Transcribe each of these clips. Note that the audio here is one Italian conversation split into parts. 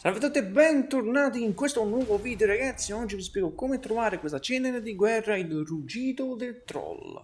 Salve a tutti e bentornati in questo nuovo video ragazzi, oggi vi spiego come trovare questa cenere di guerra, il ruggito del troll.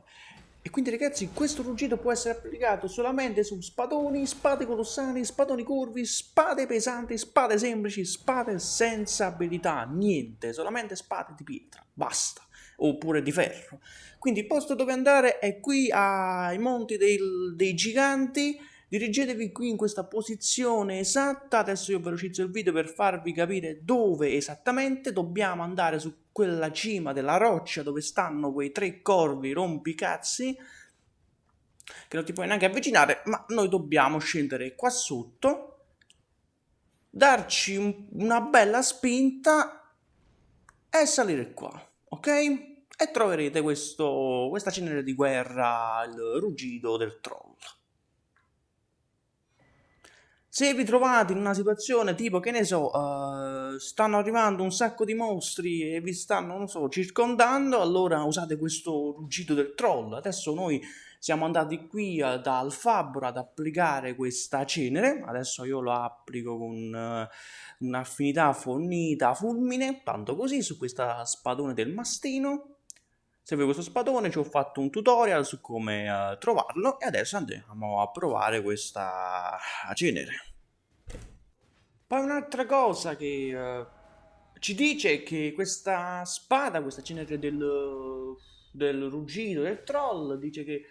E quindi ragazzi questo ruggito può essere applicato solamente su spadoni, spade colossali, spadoni curvi, spade pesanti, spade semplici, spade senza abilità, niente, solamente spade di pietra, basta, oppure di ferro. Quindi il posto dove andare è qui ai monti del, dei giganti, Dirigetevi qui in questa posizione esatta, adesso io velocizzo il video per farvi capire dove esattamente dobbiamo andare su quella cima della roccia dove stanno quei tre corvi rompicazzi che non ti puoi neanche avvicinare, ma noi dobbiamo scendere qua sotto, darci un, una bella spinta e salire qua, ok? E troverete questo, questa cenere di guerra, il ruggito del troll. Se vi trovate in una situazione tipo, che ne so, uh, stanno arrivando un sacco di mostri e vi stanno, non so, circondando, allora usate questo ruggito del troll. Adesso noi siamo andati qui uh, da Alfabbro ad applicare questa cenere, adesso io lo applico con uh, un'affinità fornita fulmine, tanto così, su questa spadone del mastino. Se vuoi questo spadone ci ho fatto un tutorial su come uh, trovarlo e adesso andiamo a provare questa cenere. Poi un'altra cosa che uh, ci dice che questa spada, questa cenere del, del ruggito, del troll, dice che,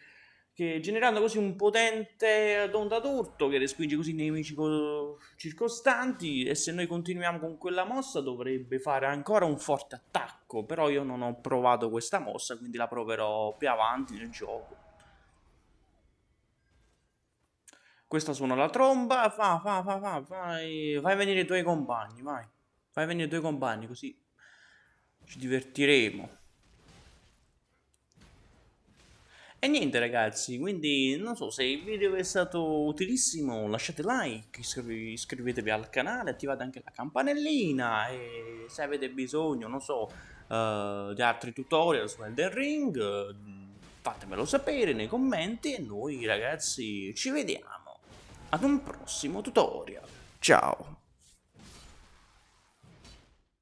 che generando così un potente d'onda d'urto che respinge così i nemici circostanti e se noi continuiamo con quella mossa dovrebbe fare ancora un forte attacco, però io non ho provato questa mossa quindi la proverò più avanti nel gioco. Questa suona la tromba, fa, fa, fa, fa, vai, fai venire i tuoi compagni, vai. Fai venire i tuoi compagni, così ci divertiremo. E niente ragazzi, quindi non so se il video è stato utilissimo lasciate like, iscrive, iscrivetevi al canale, attivate anche la campanellina e se avete bisogno, non so, uh, di altri tutorial su Elden Ring, uh, fatemelo sapere nei commenti e noi ragazzi ci vediamo ad un prossimo tutorial. Ciao!